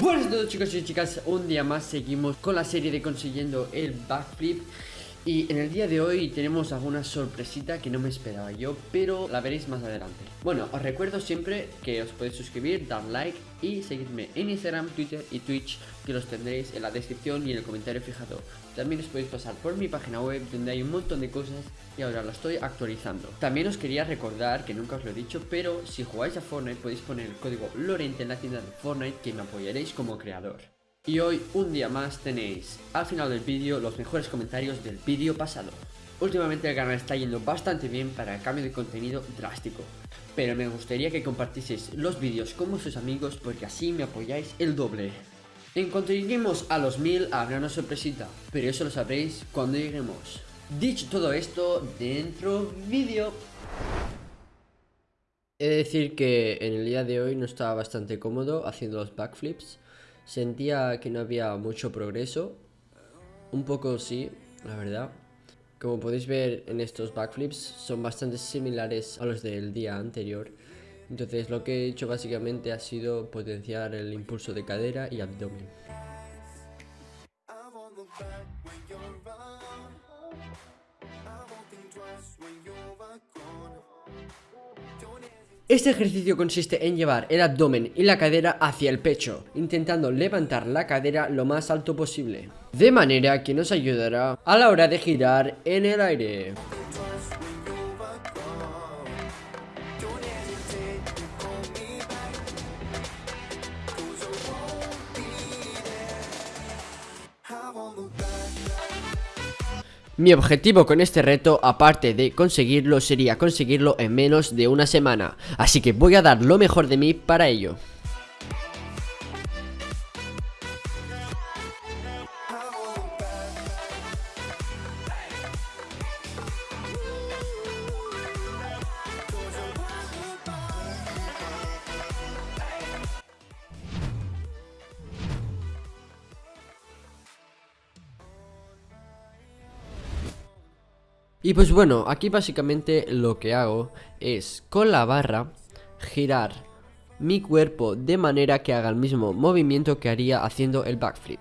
Buenas a todos chicos y chicas, un día más seguimos con la serie de consiguiendo el backflip y en el día de hoy tenemos alguna sorpresita que no me esperaba yo, pero la veréis más adelante. Bueno, os recuerdo siempre que os podéis suscribir, dar like y seguirme en Instagram, Twitter y Twitch, que los tendréis en la descripción y en el comentario fijado. También os podéis pasar por mi página web donde hay un montón de cosas y ahora la estoy actualizando. También os quería recordar, que nunca os lo he dicho, pero si jugáis a Fortnite podéis poner el código Lorente en la tienda de Fortnite que me apoyaréis como creador. Y hoy, un día más, tenéis al final del vídeo los mejores comentarios del vídeo pasado. Últimamente el canal está yendo bastante bien para el cambio de contenido drástico, pero me gustaría que compartieseis los vídeos con vuestros amigos porque así me apoyáis el doble. En cuanto lleguemos a los 1000 habrá una sorpresita, pero eso lo sabréis cuando lleguemos. Dicho todo esto, dentro vídeo. He de decir que en el día de hoy no estaba bastante cómodo haciendo los backflips Sentía que no había mucho progreso. Un poco sí, la verdad. Como podéis ver en estos backflips son bastante similares a los del día anterior. Entonces lo que he hecho básicamente ha sido potenciar el impulso de cadera y abdomen. Este ejercicio consiste en llevar el abdomen y la cadera hacia el pecho, intentando levantar la cadera lo más alto posible, de manera que nos ayudará a la hora de girar en el aire. Mi objetivo con este reto, aparte de conseguirlo, sería conseguirlo en menos de una semana, así que voy a dar lo mejor de mí para ello. Y pues bueno, aquí básicamente lo que hago es con la barra girar mi cuerpo de manera que haga el mismo movimiento que haría haciendo el backflip.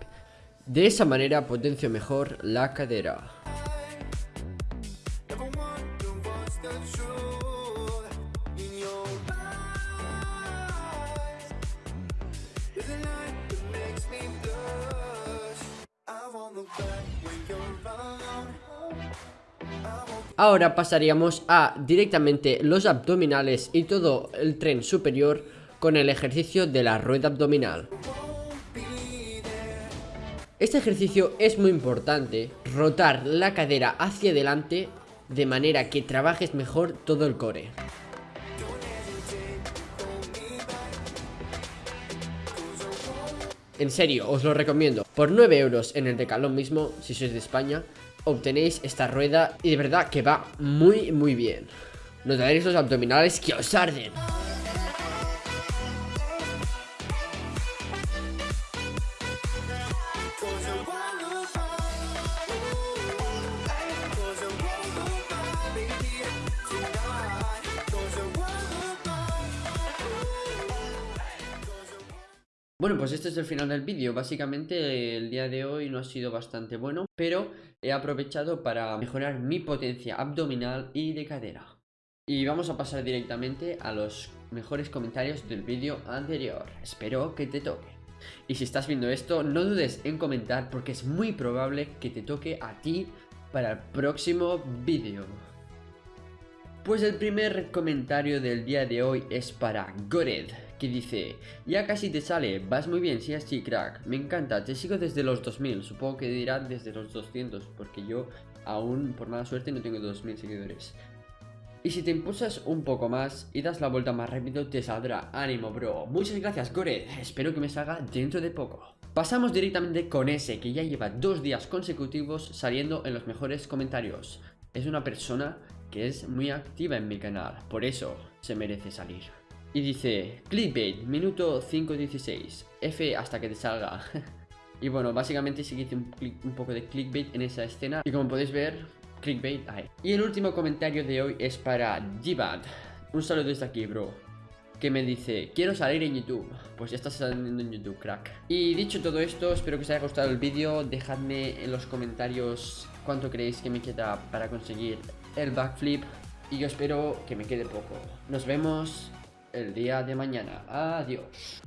De esa manera potencio mejor la cadera. Ahora pasaríamos a directamente los abdominales y todo el tren superior con el ejercicio de la rueda abdominal. Este ejercicio es muy importante, rotar la cadera hacia adelante de manera que trabajes mejor todo el core. En serio, os lo recomiendo. Por 9 euros en el decalón mismo, si sois de España, obtenéis esta rueda y de verdad que va muy muy bien. Notaréis los abdominales que os arden. Bueno, pues este es el final del vídeo. Básicamente el día de hoy no ha sido bastante bueno, pero he aprovechado para mejorar mi potencia abdominal y de cadera. Y vamos a pasar directamente a los mejores comentarios del vídeo anterior. Espero que te toque. Y si estás viendo esto, no dudes en comentar porque es muy probable que te toque a ti para el próximo vídeo. Pues el primer comentario del día de hoy es para Gored, que dice Ya casi te sale, vas muy bien, sí así crack, me encanta, te sigo desde los 2000, supongo que dirá desde los 200, porque yo aún por mala suerte no tengo 2000 seguidores y si te impulsas un poco más y das la vuelta más rápido te saldrá, ánimo bro. Muchas gracias Gored, espero que me salga dentro de poco. Pasamos directamente con ese que ya lleva dos días consecutivos saliendo en los mejores comentarios. Es una persona que es muy activa en mi canal, por eso se merece salir. Y dice, clickbait, minuto 5.16, F hasta que te salga. y bueno, básicamente sí que hice un, poco de clickbait en esa escena. Y como podéis ver, clickbait ahí. Y el último comentario de hoy es para Jibad. Un saludo desde aquí, bro. que me dice, quiero salir en YouTube. Pues ya estás saliendo en YouTube, crack. Y dicho todo esto, espero que os haya gustado el vídeo. Dejadme en los comentarios cuánto creéis que me queda para conseguir el backflip. Y yo espero que me quede poco. Nos vemos el día de mañana. Adiós.